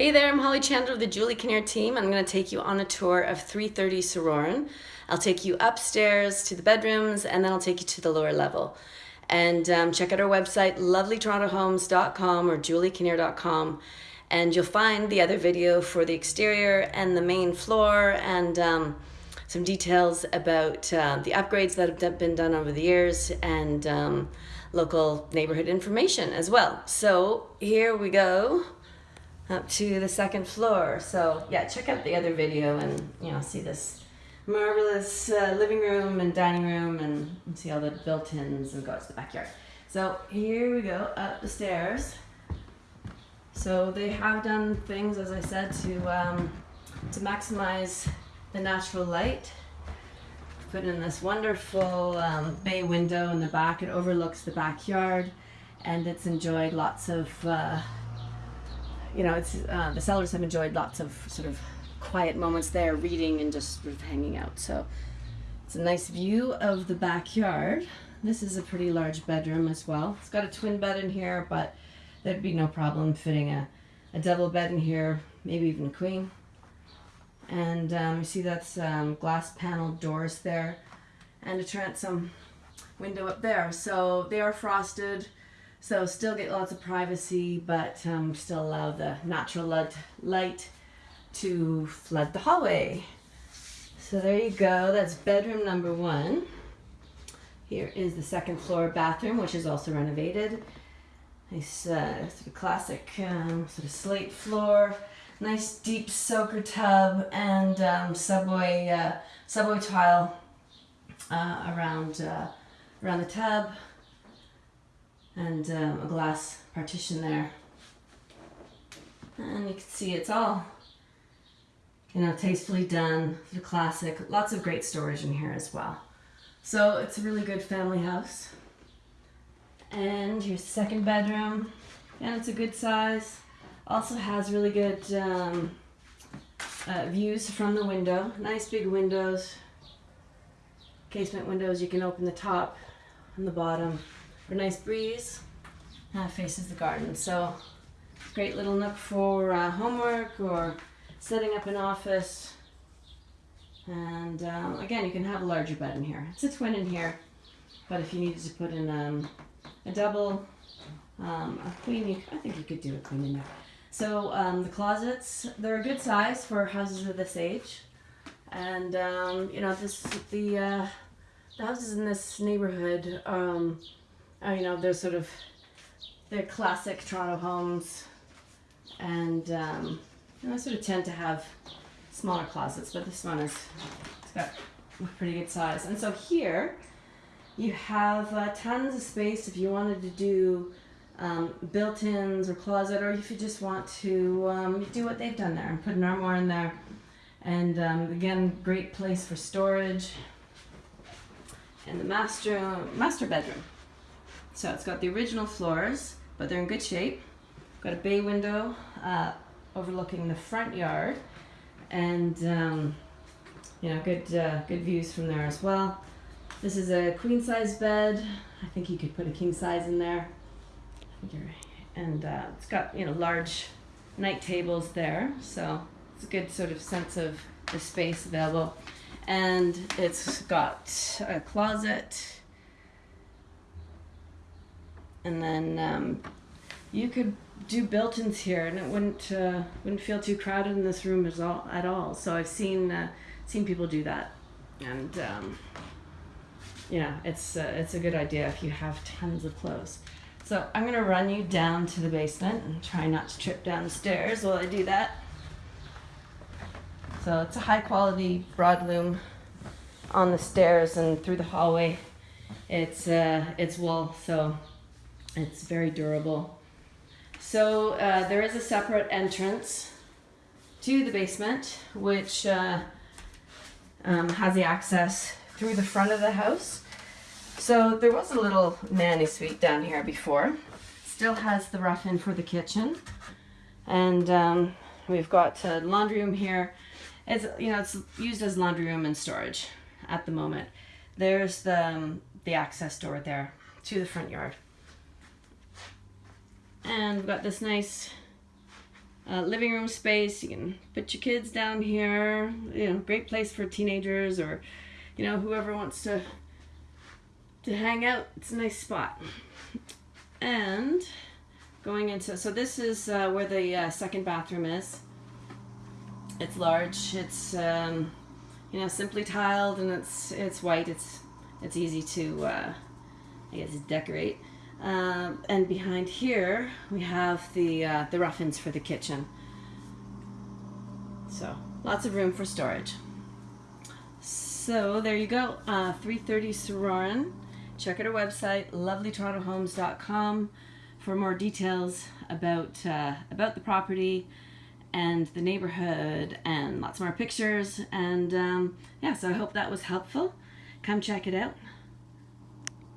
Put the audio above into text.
Hey there, I'm Holly Chandler of the Julie Kinnear team. I'm going to take you on a tour of 330 Sorauren. I'll take you upstairs to the bedrooms and then I'll take you to the lower level. And um, check out our website, lovelytorontohomes.com or juliekinnear.com and you'll find the other video for the exterior and the main floor and um, some details about uh, the upgrades that have been done over the years and um, local neighborhood information as well. So here we go up to the second floor. So yeah, check out the other video and you know see this marvelous uh, living room and dining room and see all the built-ins and go out to the backyard. So here we go up the stairs. So they have done things, as I said, to um, to maximize the natural light. Put in this wonderful um, bay window in the back. It overlooks the backyard, and it's enjoyed lots of. Uh, you know, it's uh, the sellers have enjoyed lots of sort of quiet moments there, reading and just sort of hanging out. So it's a nice view of the backyard. This is a pretty large bedroom as well. It's got a twin bed in here, but there'd be no problem fitting a, a double bed in here, maybe even a queen. And um, you see that's um, glass paneled doors there and a transom window up there. So they are frosted. So still get lots of privacy, but um, still allow the natural light, light to flood the hallway. So there you go, that's bedroom number one. Here is the second floor bathroom, which is also renovated. Nice uh, sort of classic um, sort of slate floor. Nice deep soaker tub and um, subway uh, subway tile uh, around uh, around the tub and um, a glass partition there. And you can see it's all, you know, tastefully done, the classic. Lots of great storage in here as well. So it's a really good family house. And the second bedroom. And it's a good size. Also has really good um, uh, views from the window. Nice big windows. Casement windows. You can open the top and the bottom for a nice breeze. That faces the garden. So great little nook for uh, homework or setting up an office. And um, again, you can have a larger bed in here. It's a twin in here, but if you needed to put in um, a double, um, a queen, you, I think you could do a queen in there. So um, the closets, they're a good size for houses of this age. And, um, you know, this the, uh, the houses in this neighborhood, are, you know, they're sort of they're classic Toronto homes, and um, I sort of tend to have smaller closets, but this one is it's got a pretty good size. And so here you have uh, tons of space if you wanted to do um, built-ins or closet, or if you just want to um, do what they've done there and put an armoire in there. And um, again, great place for storage. And the master master bedroom. So it's got the original floors but they're in good shape. Got a bay window uh, overlooking the front yard, and um, you know, good uh, good views from there as well. This is a queen size bed. I think you could put a king size in there. And uh, it's got you know large night tables there, so it's a good sort of sense of the space available. And it's got a closet and then um, you could do built-ins here, and it wouldn't uh, wouldn't feel too crowded in this room at all. At all. So I've seen uh, seen people do that, and um, yeah, it's uh, it's a good idea if you have tons of clothes. So I'm gonna run you down to the basement and try not to trip down the stairs while I do that. So it's a high quality broadloom on the stairs and through the hallway. It's uh, it's wool, so it's very durable. So uh, there is a separate entrance to the basement, which uh, um, has the access through the front of the house. So there was a little nanny suite down here before. Still has the rough-in for the kitchen. And um, we've got a laundry room here. It's, you know, it's used as laundry room and storage at the moment. There's the, um, the access door there to the front yard. And we've got this nice uh, living room space. You can put your kids down here. You know, great place for teenagers or, you know, whoever wants to to hang out. It's a nice spot. And going into so this is uh, where the uh, second bathroom is. It's large. It's um, you know simply tiled and it's it's white. It's it's easy to uh, I guess decorate. Um, and behind here we have the uh, the rough-ins for the kitchen. So lots of room for storage. So there you go, uh, 330 Sorauren. Check out our website, lovelytorontohomes.com, for more details about uh, about the property and the neighborhood and lots more pictures. And um, yeah, so I hope that was helpful. Come check it out.